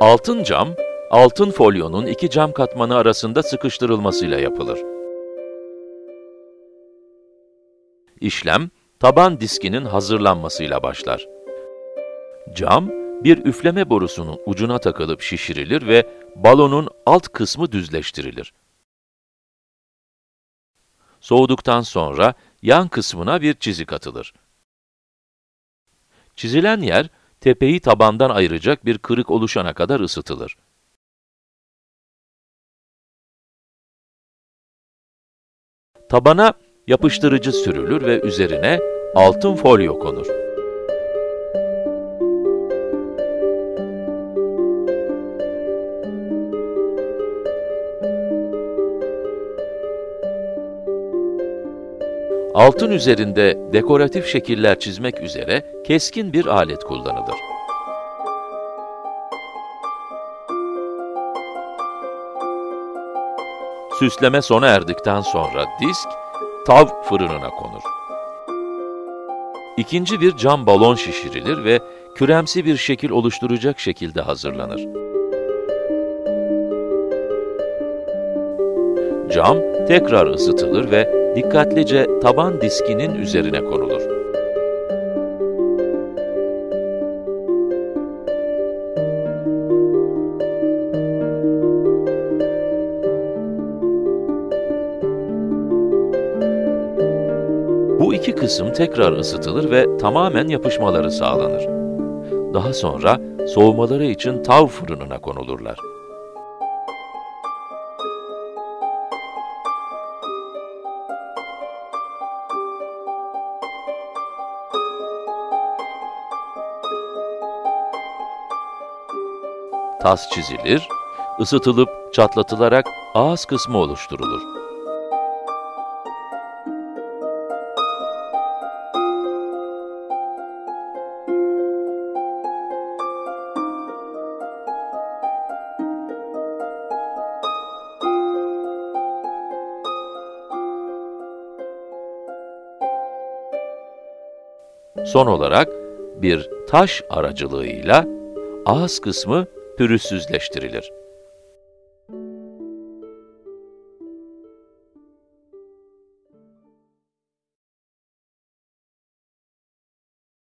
Altın cam, altın folyonun iki cam katmanı arasında sıkıştırılmasıyla yapılır. İşlem, taban diskinin hazırlanmasıyla başlar. Cam, bir üfleme borusunun ucuna takılıp şişirilir ve balonun alt kısmı düzleştirilir. Soğuduktan sonra yan kısmına bir çizik atılır. Çizilen yer, tepeyi tabandan ayıracak bir kırık oluşana kadar ısıtılır. Tabana yapıştırıcı sürülür ve üzerine altın folyo konur. Altın üzerinde dekoratif şekiller çizmek üzere keskin bir alet kullanılır. Süsleme sona erdikten sonra disk, tav fırınına konur. İkinci bir cam balon şişirilir ve küremsi bir şekil oluşturacak şekilde hazırlanır. Cam tekrar ısıtılır ve dikkatlice taban diskinin üzerine konulur. Bu iki kısım tekrar ısıtılır ve tamamen yapışmaları sağlanır. Daha sonra soğumaları için tav fırınına konulurlar. Tas çizilir, ısıtılıp çatlatılarak ağız kısmı oluşturulur. Son olarak bir taş aracılığıyla ağız kısmı pürüzsüzleştirilir.